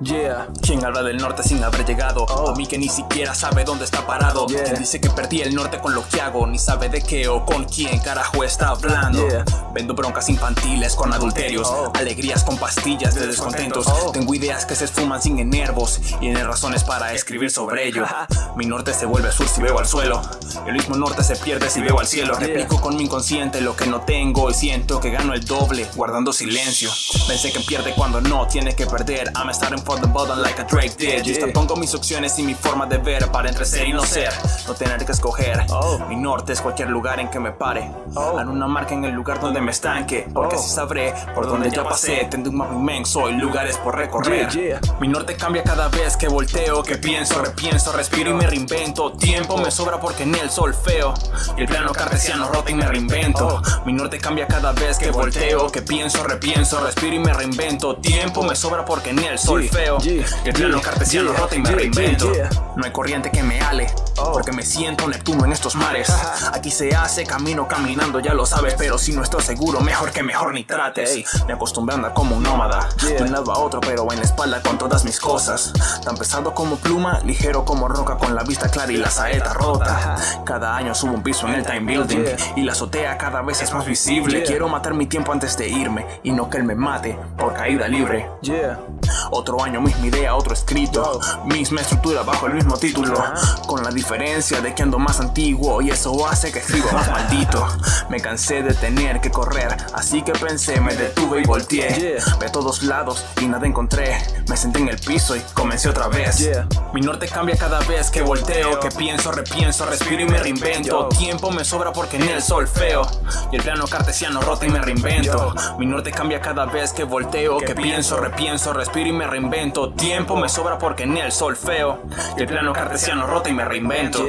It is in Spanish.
Yeah. ¿Quién habla del norte sin haber llegado? Oh. A mí que ni siquiera sabe dónde está parado. Yeah. Quien dice que perdí el norte con lo que hago, ni sabe de qué o con quién carajo está hablando. Yeah. Vendo broncas infantiles con adulterios, Oh. alegrías con pastillas de descontentos. Oh. Tengo ideas que se esfuman sin enervos y tiene razones para escribir sobre ello. Mi norte se vuelve sur si veo al suelo. El mismo norte se pierde si veo al cielo. Replico con mi inconsciente lo que no tengo y siento que gano el doble guardando silencio. Pensé que pierde cuando no tiene que perder. I'm starting for the bottom like a Drake did. Yo pongo mis opciones y mi forma de ver para entre ser y no ser. No tener que escoger. Oh. Mi norte es cualquier lugar en que me pare. Oh. Haré una marca en el lugar donde me estanque. Porque Oh. así sabré por donde ya pasé. Tendré un mapa inmenso y lugares por recorrer. Mi norte cambia cada vez que volteo, que pienso, repienso, respiro y me reinvento. Tiempo me sobra porque en el sol feo. Y el plano cartesiano rota y me reinvento. Mi norte cambia cada vez que volteo, que pienso, repienso, respiro y me reinvento. Tiempo me sobra porque en el sol Yeah, feo. yeah, yeah, rota y me reinvento. No hay corriente que me ale. Oh. Porque me siento Neptuno en estos mares. Aquí se hace camino caminando, ya lo sabes. Pero si no estoy seguro, mejor que mejor ni trates. Me acostumbré a andar como un nómada. De un lado a otro, pero en la espalda con todas mis cosas. Tan pesado como pluma, ligero como roca, con la vista clara y la saeta rota. Cada año subo un piso en el time building y la azotea cada vez es más visible. Quiero matar mi tiempo antes de irme y no que él me mate por caída libre. Otro año, misma idea, otro escrito. Misma estructura bajo el mismo título. Con la diferencia de que ando más antiguo y eso hace que escriba más maldito. Me cansé de tener que correr, así que pensé, me detuve y volteé. De todos lados y nada encontré. Me senté en el piso y comencé otra vez. Mi norte cambia cada vez que volteo, que pienso, repienso, respiro y me reinvento. Tiempo me sobra porque en el sol feo. Y el plano cartesiano rota y me reinvento. Mi norte cambia cada vez que volteo, que pienso, repienso, respiro y me reinvento. Tiempo me sobra porque en el sol feo. El plano cartesiano rota y me reinvento.